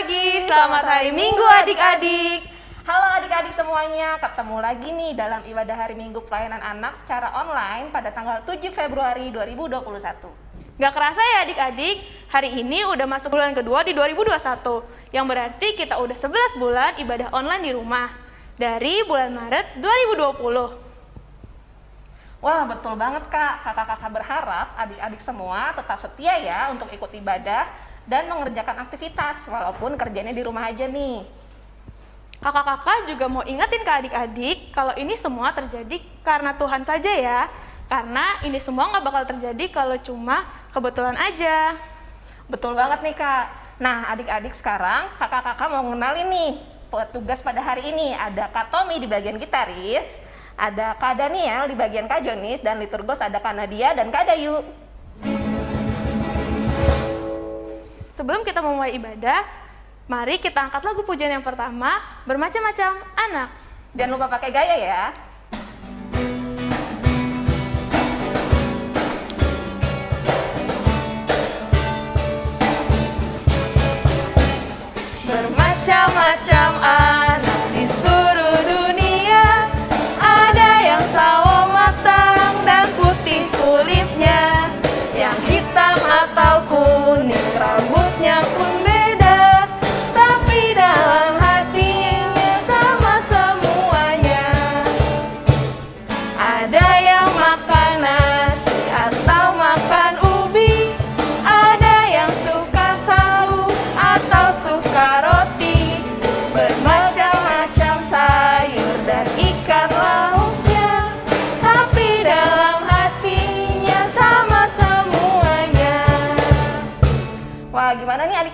pagi, selamat hari Minggu adik-adik. Halo adik-adik semuanya, ketemu lagi nih dalam ibadah hari Minggu pelayanan anak secara online pada tanggal 7 Februari 2021. Gak kerasa ya adik-adik, hari ini udah masuk bulan kedua di 2021, yang berarti kita udah 11 bulan ibadah online di rumah, dari bulan Maret 2020. Wah betul banget kak, kakak-kakak berharap adik-adik semua tetap setia ya untuk ikut ibadah dan mengerjakan aktivitas walaupun kerjanya di rumah aja nih. Kakak-kakak juga mau ingetin ke adik-adik kalau ini semua terjadi karena Tuhan saja ya. Karena ini semua nggak bakal terjadi kalau cuma kebetulan aja. Betul banget nih kak. Nah adik-adik sekarang kakak-kakak mau ngenalin nih petugas pada hari ini. Ada Kak Tommy di bagian gitaris, ada Kak Daniel di bagian Kak Jonis, dan liturgos ada Kak Nadia dan Kak Dayu. Sebelum kita memulai ibadah, mari kita angkat lagu pujian yang pertama, bermacam-macam anak. Jangan lupa pakai gaya ya.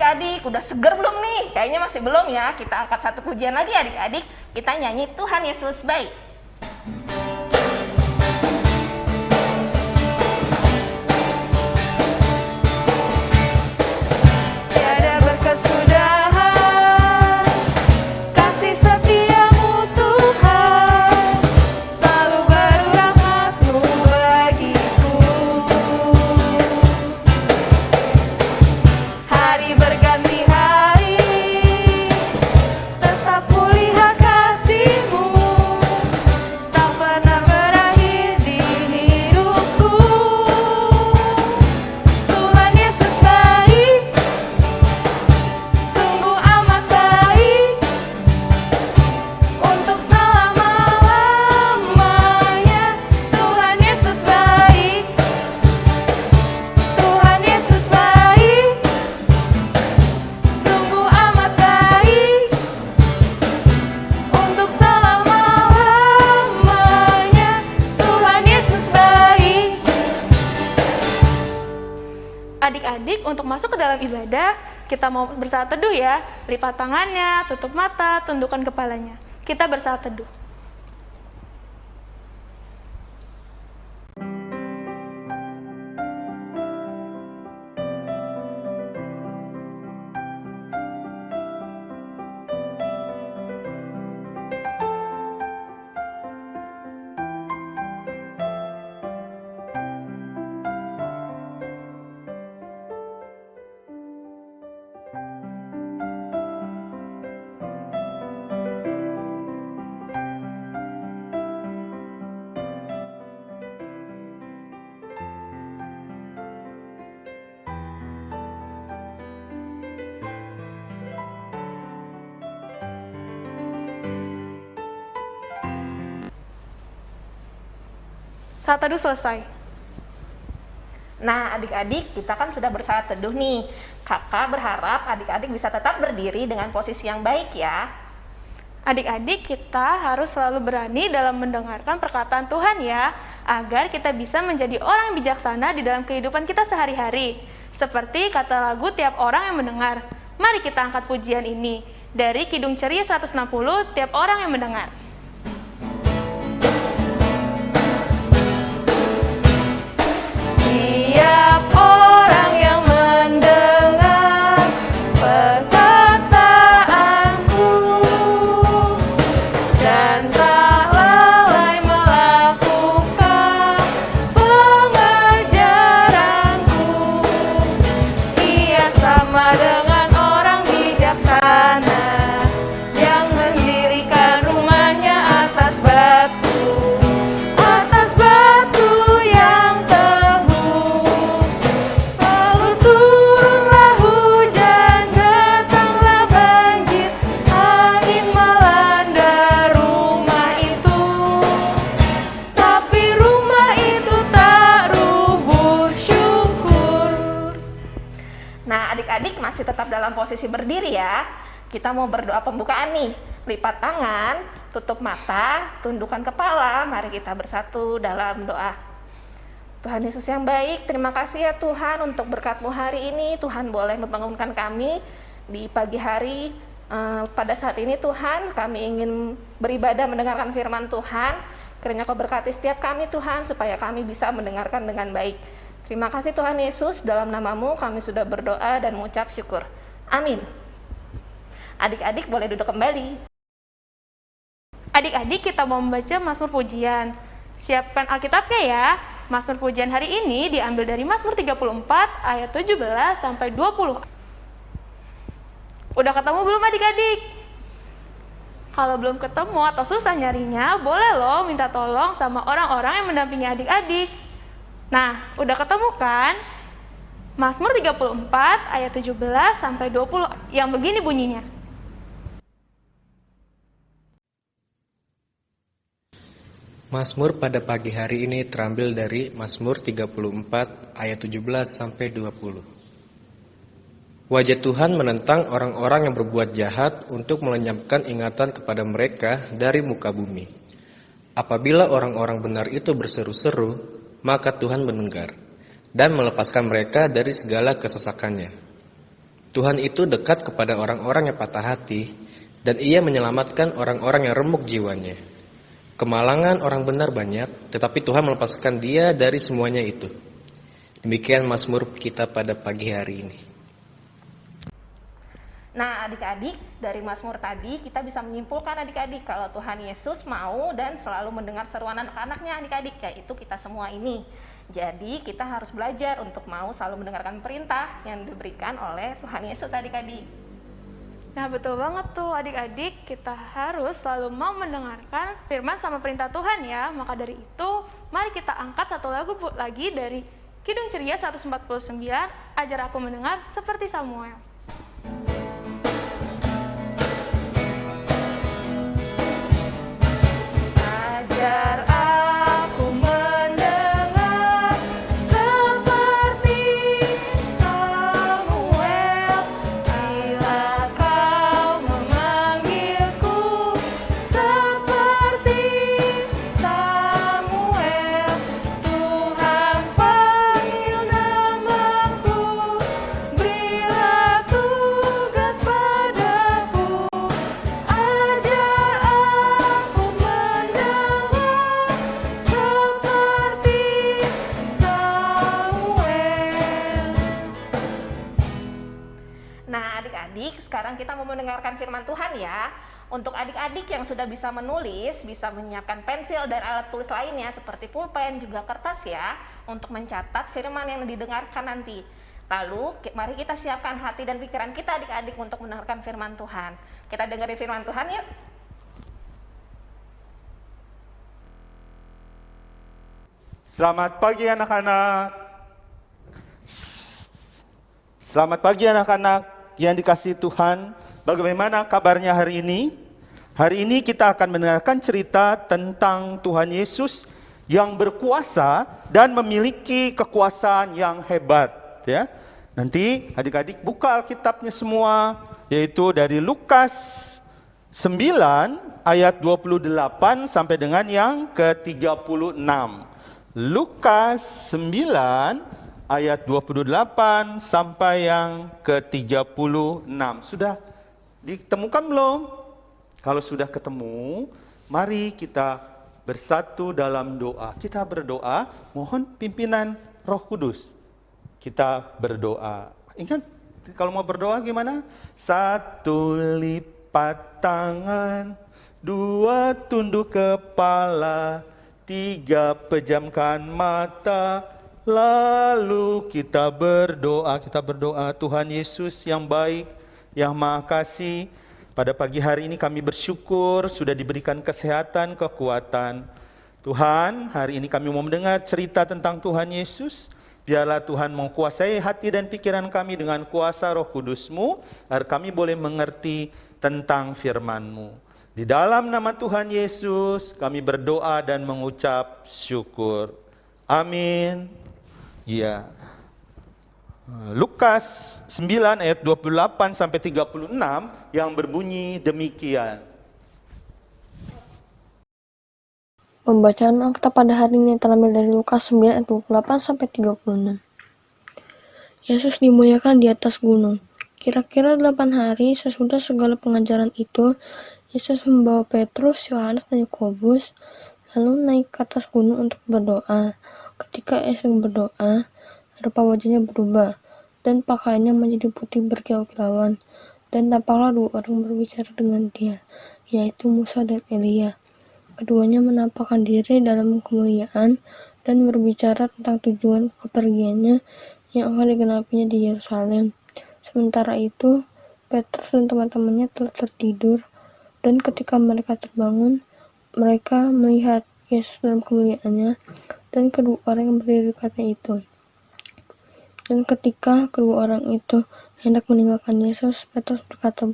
Adik-adik? Udah seger belum nih? Kayaknya masih belum ya. Kita angkat satu pujian lagi adik-adik. Kita nyanyi Tuhan Yesus baik. Dalam ibadah, kita mau bersaat teduh ya. Lipat tangannya, tutup mata, tundukkan kepalanya. Kita bersaat teduh. Saat teduh selesai. Nah adik-adik kita kan sudah bersaat teduh nih. Kakak berharap adik-adik bisa tetap berdiri dengan posisi yang baik ya. Adik-adik, kita harus selalu berani dalam mendengarkan perkataan Tuhan ya, agar kita bisa menjadi orang yang bijaksana di dalam kehidupan kita sehari-hari. Seperti kata lagu tiap orang yang mendengar. Mari kita angkat pujian ini dari Kidung Ceria 160 tiap orang yang mendengar. Posisi berdiri ya. Kita mau berdoa pembukaan nih. Lipat tangan, tutup mata, tundukkan kepala. Mari kita bersatu dalam doa. Tuhan Yesus yang baik, terima kasih ya Tuhan untuk berkatmu hari ini. Tuhan boleh membangunkan kami di pagi hari. Eh, pada saat ini Tuhan, kami ingin beribadah mendengarkan firman Tuhan. Kiranya kau berkati setiap kami Tuhan, supaya kami bisa mendengarkan dengan baik. Terima kasih Tuhan Yesus, dalam namamu kami sudah berdoa dan mengucap syukur. Amin. Adik-adik boleh duduk kembali. Adik-adik kita mau membaca Mazmur Pujian. Siapkan Alkitabnya ya. Mazmur Pujian hari ini diambil dari Mazmur 34 ayat 17 sampai 20. Udah ketemu belum adik-adik? Kalau belum ketemu atau susah nyarinya, boleh loh minta tolong sama orang-orang yang mendampingi adik-adik. Nah, udah ketemu kan? Mazmur 34 ayat 17 sampai 20 yang begini bunyinya. Mazmur pada pagi hari ini terambil dari Mazmur 34 ayat 17 sampai 20. Wajah Tuhan menentang orang-orang yang berbuat jahat untuk melenyapkan ingatan kepada mereka dari muka bumi. Apabila orang-orang benar itu berseru-seru, maka Tuhan mendengar dan melepaskan mereka dari segala kesesakannya. Tuhan itu dekat kepada orang-orang yang patah hati dan ia menyelamatkan orang-orang yang remuk jiwanya. Kemalangan orang benar banyak, tetapi Tuhan melepaskan dia dari semuanya itu. Demikian Mazmur kita pada pagi hari ini. Nah, adik-adik, dari Mazmur tadi kita bisa menyimpulkan adik-adik kalau Tuhan Yesus mau dan selalu mendengar seruan anak-anaknya adik-adik, yaitu kita semua ini. Jadi, kita harus belajar untuk mau selalu mendengarkan perintah yang diberikan oleh Tuhan Yesus adik-adik. Nah, betul banget tuh adik-adik, kita harus selalu mau mendengarkan firman sama perintah Tuhan ya. Maka dari itu, mari kita angkat satu lagu lagi dari Kidung Ceria 149, Ajar Aku Mendengar Seperti Samuel. belajar Tuhan ya. Untuk adik-adik yang sudah bisa menulis, bisa menyiapkan pensil dan alat tulis lainnya seperti pulpen juga kertas ya untuk mencatat firman yang didengarkan nanti. Lalu mari kita siapkan hati dan pikiran kita adik-adik untuk mendengarkan firman Tuhan. Kita dengerin firman Tuhan yuk. Selamat pagi anak-anak. Selamat pagi anak-anak yang dikasih Tuhan. Bagaimana kabarnya hari ini? Hari ini kita akan mendengarkan cerita tentang Tuhan Yesus yang berkuasa dan memiliki kekuasaan yang hebat, ya. Nanti adik-adik buka Alkitabnya semua, yaitu dari Lukas 9 ayat 28 sampai dengan yang ke-36. Lukas 9 ayat 28 sampai yang ke-36. Sudah Ditemukan belum? Kalau sudah ketemu, mari kita bersatu dalam doa. Kita berdoa, mohon pimpinan Roh Kudus. Kita berdoa. Ingat, kalau mau berdoa gimana? Satu lipat tangan, dua tunduk kepala, tiga pejamkan mata, lalu kita berdoa. Kita berdoa, Tuhan Yesus yang baik, yang Maha Kasih, pada pagi hari ini kami bersyukur sudah diberikan kesehatan, kekuatan. Tuhan, hari ini kami mau mendengar cerita tentang Tuhan Yesus. Biarlah Tuhan menguasai hati dan pikiran kami dengan kuasa roh kudusmu, agar kami boleh mengerti tentang firman-Mu. Di dalam nama Tuhan Yesus, kami berdoa dan mengucap syukur. Amin. Ya. Lukas 9 ayat 28 sampai 36 yang berbunyi demikian. Pembacaan Alkitab pada hari ini terambil dari Lukas 9 ayat 28 sampai 36. Yesus dimuliakan di atas gunung. Kira-kira delapan hari sesudah segala pengajaran itu, Yesus membawa Petrus, Yohanes, dan Yakobus lalu naik ke atas gunung untuk berdoa. Ketika Yesus berdoa, rupa wajahnya berubah dan pakaiannya menjadi putih berkilau-kilauan. Dan tampaklah dua orang berbicara dengan dia, yaitu Musa dan Elia. Keduanya menampakkan diri dalam kemuliaan dan berbicara tentang tujuan kepergiannya yang akan digenapinya di Yerusalem. Sementara itu, Petrus dan teman-temannya telah tertidur, dan ketika mereka terbangun, mereka melihat Yesus dalam kemuliaannya dan kedua orang yang berdiri dekatnya itu. Dan ketika kedua orang itu hendak meninggalkan Yesus, Petrus berkata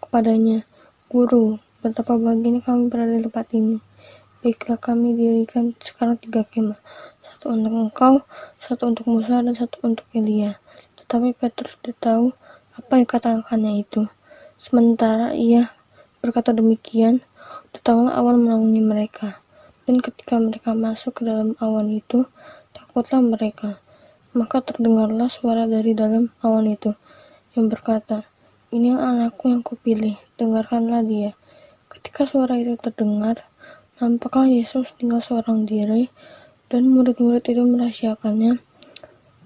kepadanya, Guru, Betapa bahagianya kami berada di tempat ini. Baiklah kami dirikan sekarang tiga kemah. Satu untuk engkau, satu untuk Musa, dan satu untuk Elia. Tetapi Petrus tidak tahu apa yang katakannya itu. Sementara ia berkata demikian, datanglah awan menaungi mereka. Dan ketika mereka masuk ke dalam awan itu, takutlah mereka. Maka terdengarlah suara dari dalam awan itu, yang berkata, Ini anakku yang kupilih, dengarkanlah dia. Ketika suara itu terdengar, nampaklah Yesus tinggal seorang diri, dan murid-murid itu merahasiakannya.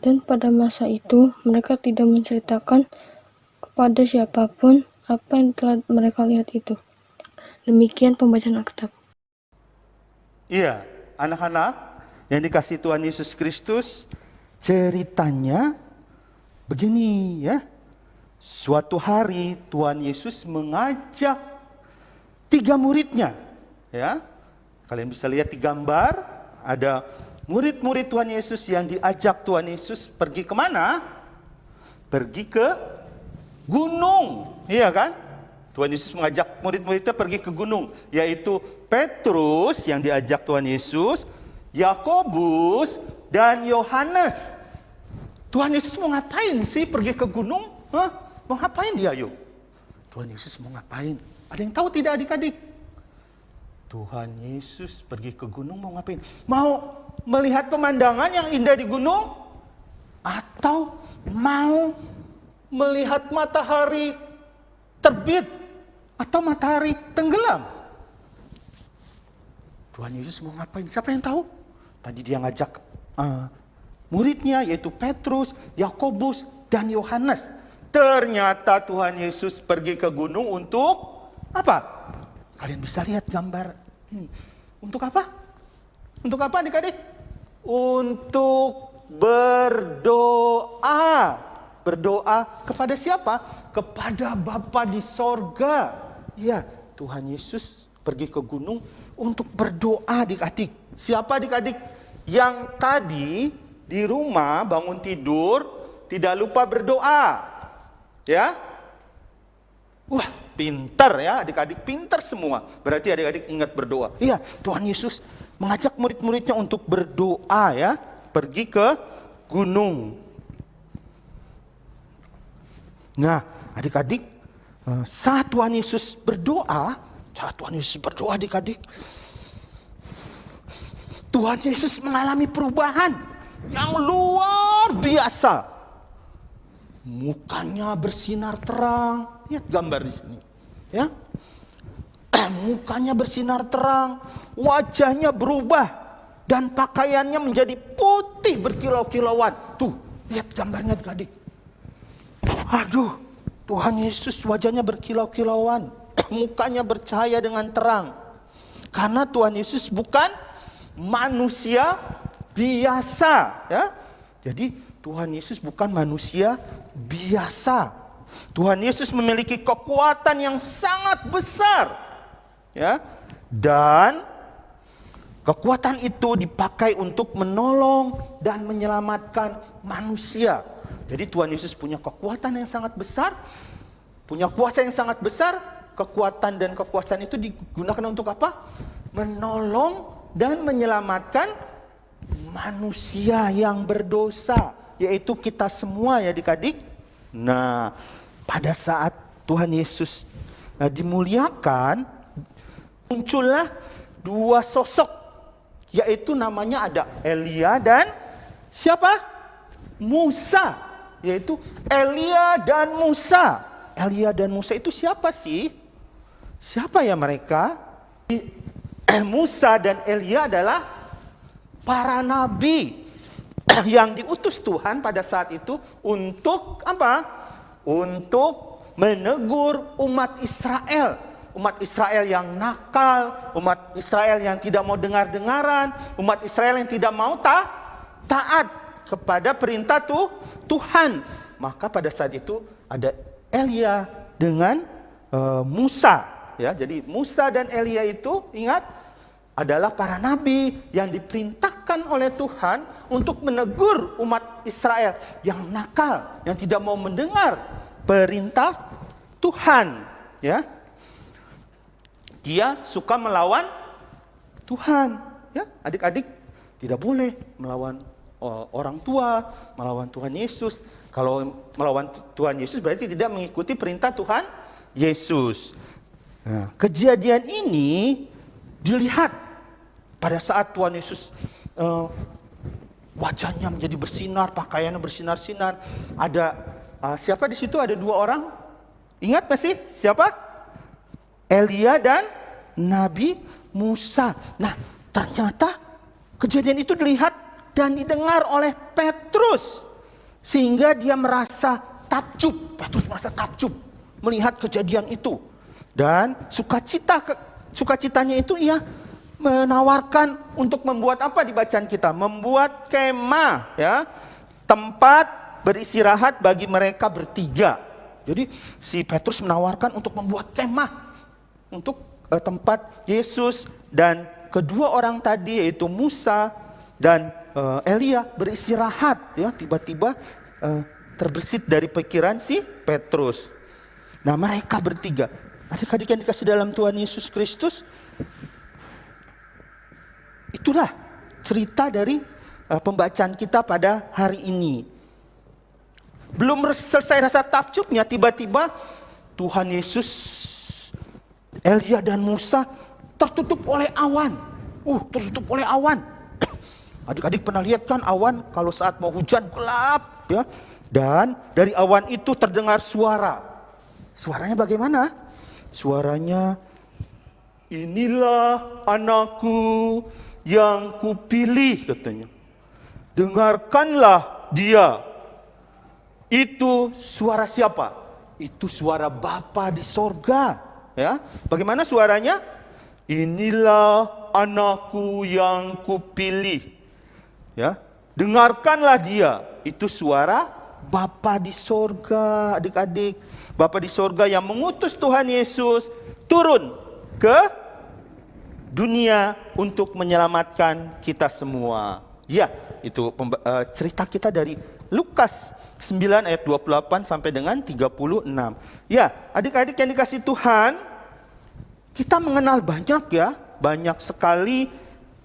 Dan pada masa itu, mereka tidak menceritakan kepada siapa pun apa yang telah mereka lihat itu. Demikian pembacaan Alkitab. Iya, anak-anak yang dikasih Tuhan Yesus Kristus, ceritanya begini ya. Suatu hari Tuhan Yesus mengajak tiga muridnya. Ya, kalian bisa lihat di gambar ada murid-murid Tuhan Yesus yang diajak Tuhan Yesus pergi ke mana? Pergi ke gunung, iya kan? Tuhan Yesus mengajak murid-muridnya pergi ke gunung, yaitu Petrus yang diajak Tuhan Yesus, Yakobus dan Yohanes. Tuhan Yesus mau ngapain sih pergi ke gunung? Hah? Mau ngapain dia yuk? Tuhan Yesus mau ngapain? Ada yang tahu tidak adik-adik? Tuhan Yesus pergi ke gunung mau ngapain? Mau melihat pemandangan yang indah di gunung? Atau mau melihat matahari terbit atau matahari tenggelam? Tuhan Yesus mau ngapain? Siapa yang tahu? Tadi dia ngajak uh, muridnya yaitu Petrus, Yakobus, dan Yohanes. Ternyata Tuhan Yesus pergi ke gunung untuk apa? Kalian bisa lihat gambar ini. Untuk apa? Untuk apa adik-adik? Untuk berdoa. Berdoa kepada siapa? Kepada Bapa di sorga. Ya, Tuhan Yesus pergi ke gunung untuk berdoa adik-adik. Siapa adik-adik? Yang tadi di rumah bangun tidur tidak lupa berdoa. Ya? Wah, pintar ya, adik-adik pintar semua. Berarti adik-adik ingat berdoa. Iya, Tuhan Yesus mengajak murid-muridnya untuk berdoa ya, pergi ke gunung. Nah, adik-adik, eh, saat Tuhan Yesus berdoa, saat Tuhan Yesus berdoa adik-adik, Tuhan Yesus mengalami perubahan yang luar biasa. Mukanya bersinar terang, Lihat gambar di sini. Ya. Mukanya bersinar terang, wajahnya berubah dan pakaiannya menjadi putih berkilau-kilauan. Tuh, lihat gambarnya adik-adik. Aduh, Tuhan Yesus wajahnya berkilau-kilauan, mukanya bercahaya dengan terang. Karena Tuhan Yesus bukan manusia biasa, ya. Jadi Tuhan Yesus bukan manusia biasa. Tuhan Yesus memiliki kekuatan yang sangat besar. Ya. Dan kekuatan itu dipakai untuk menolong dan menyelamatkan manusia. Jadi Tuhan Yesus punya kekuatan yang sangat besar, punya kuasa yang sangat besar. Kekuatan dan kekuasaan itu digunakan untuk apa? Menolong dan menyelamatkan manusia yang berdosa yaitu kita semua ya adik-adik. Nah, pada saat Tuhan Yesus uh, dimuliakan, muncullah dua sosok, yaitu namanya ada Elia dan siapa? Musa, yaitu Elia dan Musa. Elia dan Musa itu siapa sih? Siapa ya mereka? Musa dan Elia adalah para nabi yang diutus Tuhan pada saat itu untuk apa? Untuk menegur umat Israel. Umat Israel yang nakal, umat Israel yang tidak mau dengar-dengaran, umat Israel yang tidak mau ta taat kepada perintah tuh Tuhan. Maka pada saat itu ada Elia dengan uh, Musa ya. Jadi Musa dan Elia itu ingat adalah para nabi yang diperintahkan oleh Tuhan untuk menegur umat Israel yang nakal, yang tidak mau mendengar perintah Tuhan, ya. Dia suka melawan Tuhan, ya. Adik-adik tidak boleh melawan uh, orang tua, melawan Tuhan Yesus. Kalau melawan Tuhan Yesus berarti tidak mengikuti perintah Tuhan Yesus. Nah, kejadian ini dilihat pada saat Tuhan Yesus uh, wajahnya menjadi bersinar, pakaiannya bersinar-sinar. Ada uh, siapa di situ? Ada dua orang. Ingat masih siapa? Elia dan Nabi Musa. Nah, ternyata kejadian itu dilihat dan didengar oleh Petrus sehingga dia merasa takjub. Petrus merasa takjub melihat kejadian itu. Dan sukacita sukacitanya itu ia menawarkan untuk membuat apa di bacaan kita? Membuat kemah ya. Tempat beristirahat bagi mereka bertiga. Jadi si Petrus menawarkan untuk membuat kemah untuk uh, tempat Yesus dan kedua orang tadi yaitu Musa dan uh, Elia beristirahat ya tiba-tiba uh, terbesit dari pikiran si Petrus. Nah mereka bertiga Adik-adik yang dikasih dalam Tuhan Yesus Kristus, itulah cerita dari uh, pembacaan kita pada hari ini. Belum selesai rasa takjubnya, tiba-tiba Tuhan Yesus, Elia dan Musa tertutup oleh awan. Uh, tertutup oleh awan. Adik-adik pernah lihat kan awan kalau saat mau hujan gelap ya. Dan dari awan itu terdengar suara. Suaranya bagaimana? Suaranya, inilah anakku yang kupilih katanya. Dengarkanlah dia. Itu suara siapa? Itu suara Bapa di sorga. Ya, bagaimana suaranya? Inilah anakku yang kupilih. Ya, dengarkanlah dia. Itu suara Bapa di sorga, adik-adik. Bapa di sorga yang mengutus Tuhan Yesus turun ke dunia untuk menyelamatkan kita semua. Ya, itu uh, cerita kita dari Lukas 9 ayat 28 sampai dengan 36. Ya, adik-adik yang dikasih Tuhan, kita mengenal banyak ya, banyak sekali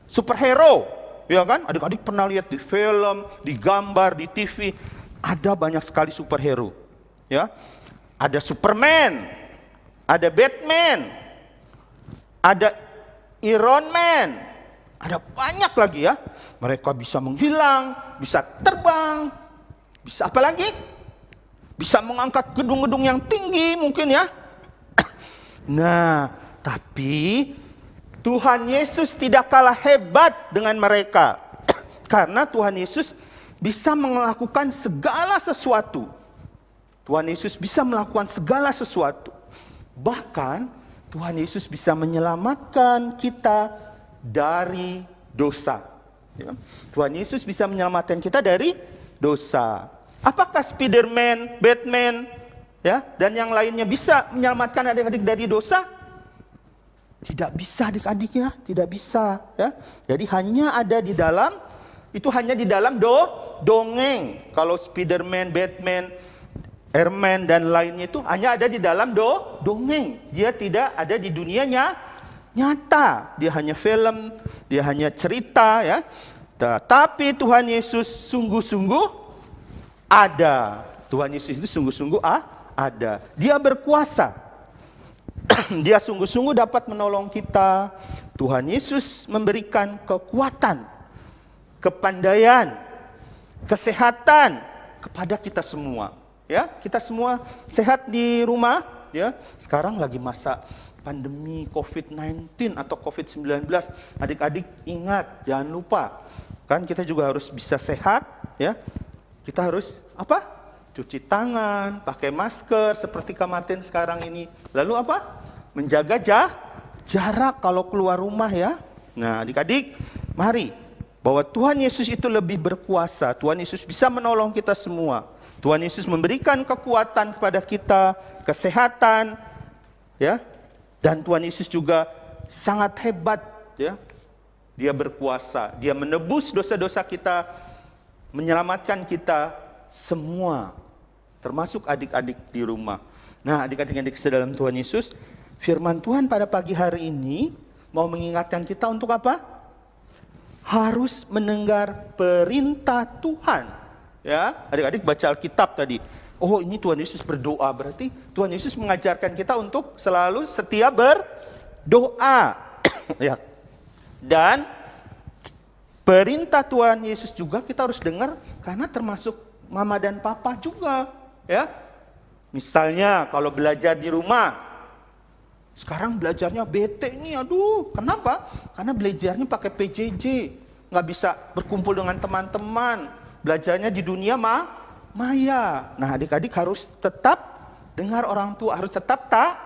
superhero. Ya kan? Adik-adik pernah lihat di film, di gambar, di TV, ada banyak sekali superhero. Ya ada Superman, ada Batman, ada Iron Man, ada banyak lagi ya. Mereka bisa menghilang, bisa terbang, bisa apa lagi? Bisa mengangkat gedung-gedung yang tinggi mungkin ya. Nah, tapi Tuhan Yesus tidak kalah hebat dengan mereka. Karena Tuhan Yesus bisa melakukan segala sesuatu Tuhan Yesus bisa melakukan segala sesuatu. Bahkan Tuhan Yesus bisa menyelamatkan kita dari dosa. Ya. Tuhan Yesus bisa menyelamatkan kita dari dosa. Apakah Spiderman, Batman, ya, dan yang lainnya bisa menyelamatkan adik-adik dari dosa? Tidak bisa adik-adik ya, tidak bisa ya. Jadi hanya ada di dalam itu hanya di dalam do dongeng. Kalau Spiderman, Batman, Herman dan lainnya itu hanya ada di dalam do dongeng. Dia tidak ada di dunianya nyata. Dia hanya film, dia hanya cerita ya. Tapi Tuhan Yesus sungguh-sungguh ada. Tuhan Yesus itu sungguh-sungguh ah, ada. Dia berkuasa. Dia sungguh-sungguh dapat menolong kita. Tuhan Yesus memberikan kekuatan, kepandaian, kesehatan kepada kita semua. Ya, kita semua sehat di rumah. Ya, sekarang lagi masa pandemi COVID-19 atau COVID-19. Adik-adik ingat, jangan lupa. Kan kita juga harus bisa sehat, ya. Kita harus apa? Cuci tangan, pakai masker seperti Kak sekarang ini. Lalu apa? Menjaga jah, jarak kalau keluar rumah ya. Nah, adik-adik, mari bahwa Tuhan Yesus itu lebih berkuasa. Tuhan Yesus bisa menolong kita semua. Tuhan Yesus memberikan kekuatan kepada kita, kesehatan, ya. Dan Tuhan Yesus juga sangat hebat, ya. Dia berkuasa, dia menebus dosa-dosa kita, menyelamatkan kita semua, termasuk adik-adik di rumah. Nah, adik-adik yang dikasih dalam Tuhan Yesus, firman Tuhan pada pagi hari ini mau mengingatkan kita untuk apa? Harus mendengar perintah Tuhan. Ya, adik-adik baca Alkitab tadi. Oh, ini Tuhan Yesus berdoa, berarti Tuhan Yesus mengajarkan kita untuk selalu setia berdoa. ya. Dan perintah Tuhan Yesus juga kita harus dengar karena termasuk mama dan papa juga, ya. Misalnya kalau belajar di rumah, sekarang belajarnya bete nih, aduh, kenapa? Karena belajarnya pakai PJJ, nggak bisa berkumpul dengan teman-teman, belajarnya di dunia mah maya. Nah, adik-adik harus tetap dengar orang tua, harus tetap tak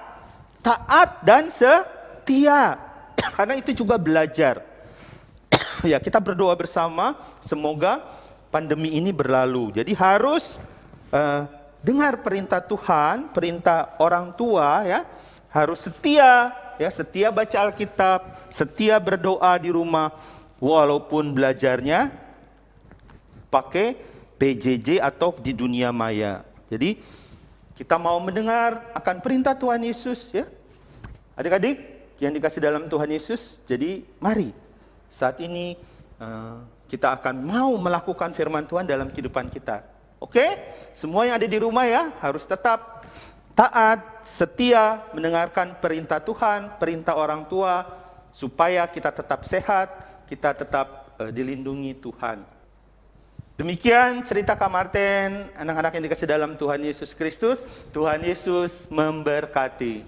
taat dan setia, karena itu juga belajar. ya, kita berdoa bersama, semoga pandemi ini berlalu. Jadi harus uh, dengar perintah Tuhan, perintah orang tua ya, harus setia ya, setia baca Alkitab, setia berdoa di rumah walaupun belajarnya pakai PJJ atau di dunia maya. Jadi kita mau mendengar akan perintah Tuhan Yesus ya. Adik-adik yang dikasih dalam Tuhan Yesus, jadi mari saat ini uh, kita akan mau melakukan firman Tuhan dalam kehidupan kita. Oke? Semua yang ada di rumah ya harus tetap taat, setia mendengarkan perintah Tuhan, perintah orang tua supaya kita tetap sehat, kita tetap uh, dilindungi Tuhan. Demikian cerita Kak Martin, anak-anak yang dikasih dalam Tuhan Yesus Kristus. Tuhan Yesus memberkati.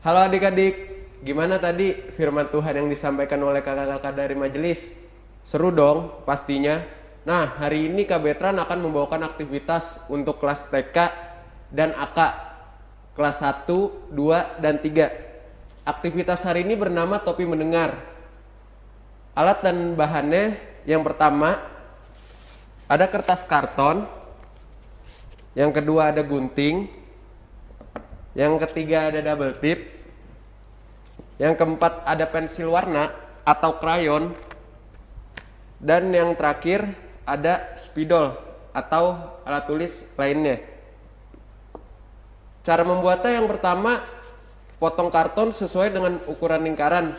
Halo adik-adik, Gimana tadi firman Tuhan yang disampaikan oleh kakak-kakak dari majelis? Seru dong pastinya. Nah, hari ini Kak Betran akan membawakan aktivitas untuk kelas TK dan AK. Kelas 1, 2, dan 3. Aktivitas hari ini bernama topi mendengar. Alat dan bahannya yang pertama ada kertas karton. Yang kedua ada gunting. Yang ketiga ada double tip yang keempat ada pensil warna atau krayon. Dan yang terakhir ada spidol atau alat tulis lainnya. Cara membuatnya yang pertama potong karton sesuai dengan ukuran lingkaran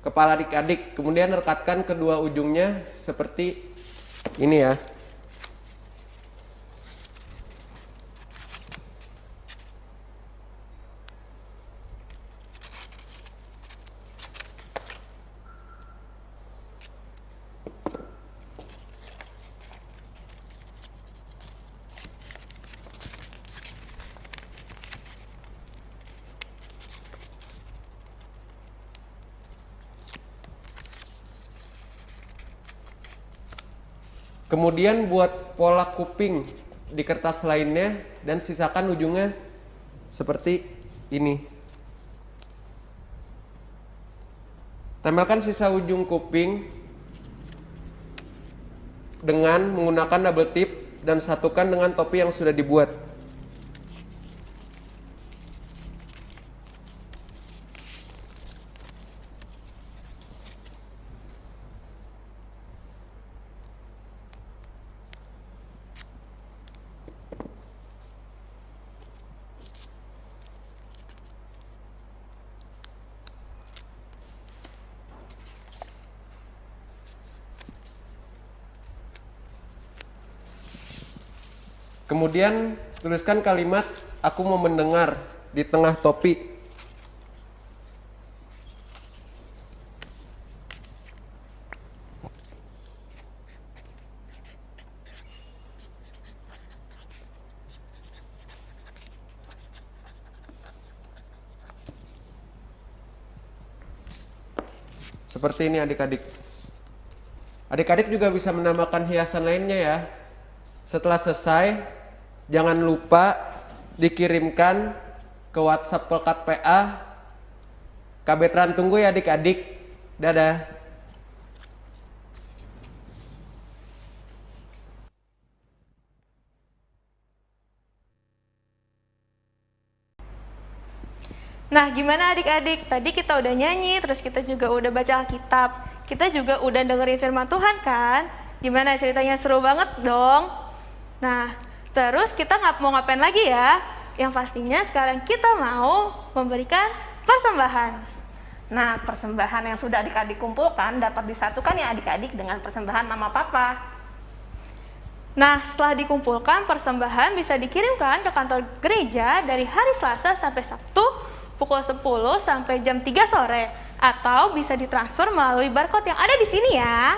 kepala adik-adik. Kemudian rekatkan kedua ujungnya seperti ini ya Kemudian buat pola kuping di kertas lainnya dan sisakan ujungnya seperti ini. Tempelkan sisa ujung kuping dengan menggunakan double tip dan satukan dengan topi yang sudah dibuat. Kemudian tuliskan kalimat aku mau mendengar di tengah topi. Seperti ini adik-adik. Adik-adik juga bisa menambahkan hiasan lainnya ya. Setelah selesai, jangan lupa dikirimkan ke WhatsApp Pelkat PA. Kabetran tunggu ya adik-adik. Dadah. Nah, gimana adik-adik? Tadi kita udah nyanyi, terus kita juga udah baca Alkitab. Kita juga udah dengerin firman Tuhan kan? Gimana ceritanya seru banget dong? Nah, terus kita nggak mau ngapain lagi ya? Yang pastinya sekarang kita mau memberikan persembahan. Nah, persembahan yang sudah adik-adik kumpulkan dapat disatukan ya adik-adik dengan persembahan mama papa. Nah, setelah dikumpulkan, persembahan bisa dikirimkan ke kantor gereja dari hari Selasa sampai Sabtu pukul 10 sampai jam 3 sore atau bisa ditransfer melalui barcode yang ada di sini ya.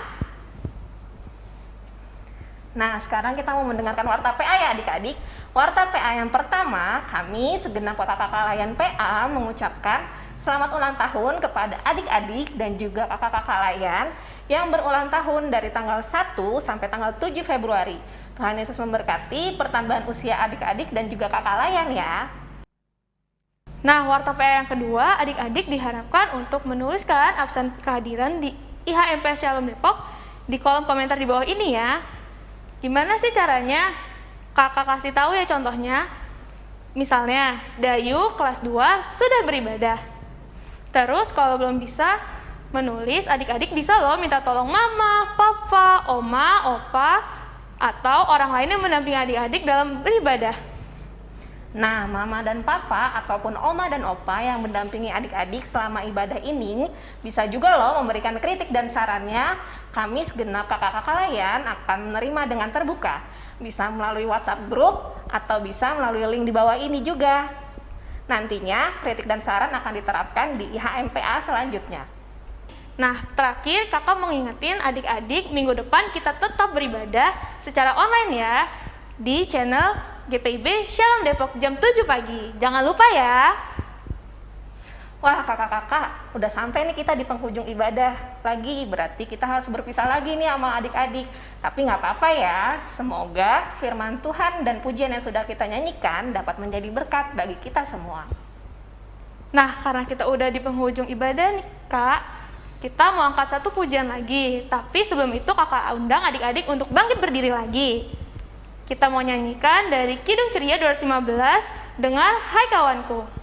Nah, sekarang kita mau mendengarkan warta PA ya adik-adik. Warta PA yang pertama, kami segenap kakak-kakak layan PA mengucapkan selamat ulang tahun kepada adik-adik dan juga kakak-kakak layan yang berulang tahun dari tanggal 1 sampai tanggal 7 Februari. Tuhan Yesus memberkati pertambahan usia adik-adik dan juga kakak layan ya. Nah, warta PA yang kedua, adik-adik diharapkan untuk menuliskan absen kehadiran di IHMP Shalom Depok di kolom komentar di bawah ini ya. Gimana sih caranya? Kakak kasih tahu ya contohnya. Misalnya, Dayu kelas 2 sudah beribadah. Terus kalau belum bisa menulis, adik-adik bisa loh minta tolong mama, papa, oma, opa, atau orang lain yang mendampingi adik-adik dalam beribadah. Nah, mama dan papa ataupun oma dan opa yang mendampingi adik-adik selama ibadah ini bisa juga loh memberikan kritik dan sarannya. Kami segenap kakak-kakak layan akan menerima dengan terbuka. Bisa melalui WhatsApp grup atau bisa melalui link di bawah ini juga. Nantinya kritik dan saran akan diterapkan di IHMPA selanjutnya. Nah, terakhir kakak mau ngingetin adik-adik minggu depan kita tetap beribadah secara online ya di channel GPIB Shalom Depok jam 7 pagi. Jangan lupa ya. Wah kakak-kakak, udah sampai nih kita di penghujung ibadah lagi. Berarti kita harus berpisah lagi nih sama adik-adik. Tapi nggak apa-apa ya. Semoga firman Tuhan dan pujian yang sudah kita nyanyikan dapat menjadi berkat bagi kita semua. Nah, karena kita udah di penghujung ibadah nih kak, kita mau angkat satu pujian lagi. Tapi sebelum itu kakak undang adik-adik untuk bangkit berdiri lagi. Kita mau nyanyikan dari Kidung Ceria 215 dengan Hai Kawanku.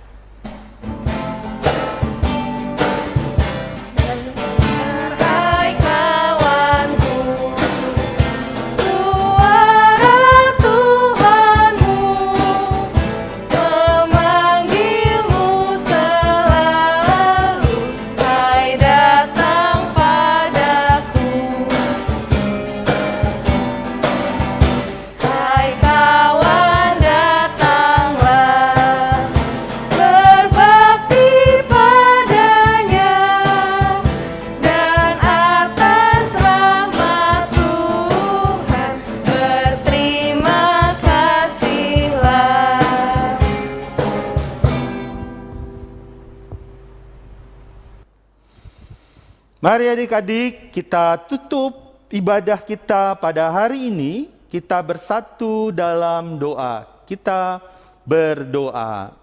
Mari adik-adik kita tutup ibadah kita pada hari ini. Kita bersatu dalam doa. Kita berdoa.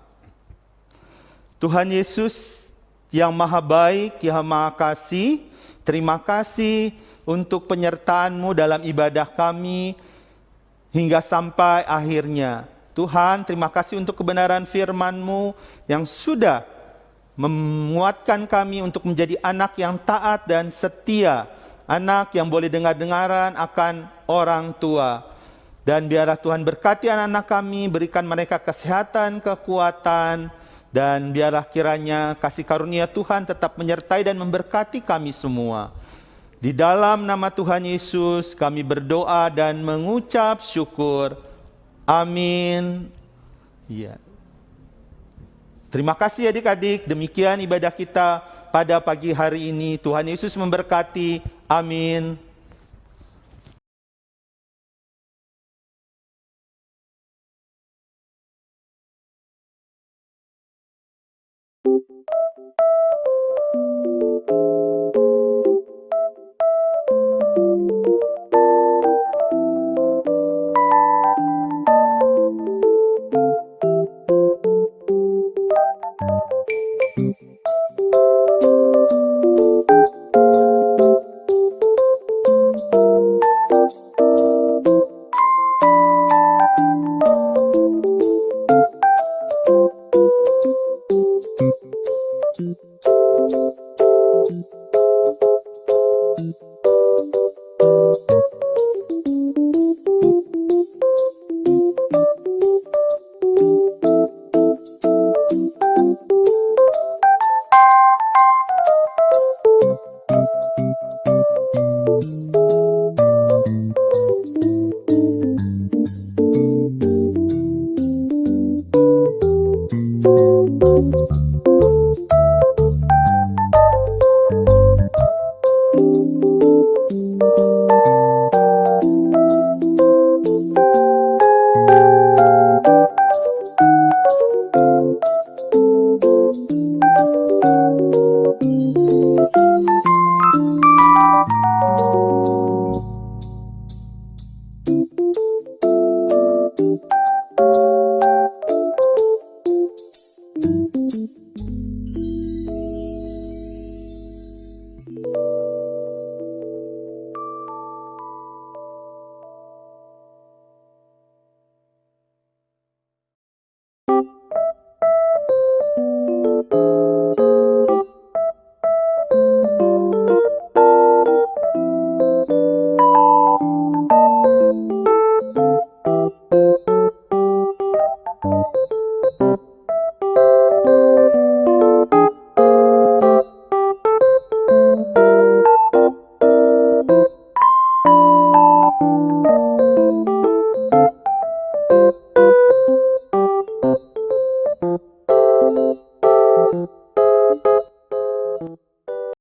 Tuhan Yesus yang maha baik, yang maha kasih, terima kasih untuk penyertaan-Mu dalam ibadah kami hingga sampai akhirnya. Tuhan, terima kasih untuk kebenaran firman-Mu yang sudah menguatkan kami untuk menjadi anak yang taat dan setia, anak yang boleh dengar-dengaran akan orang tua. Dan biarlah Tuhan berkati anak-anak kami, berikan mereka kesehatan, kekuatan, dan biarlah kiranya kasih karunia Tuhan tetap menyertai dan memberkati kami semua. Di dalam nama Tuhan Yesus kami berdoa dan mengucap syukur. Amin. Ya. Terima kasih adik-adik, demikian ibadah kita pada pagi hari ini. Tuhan Yesus memberkati. Amin.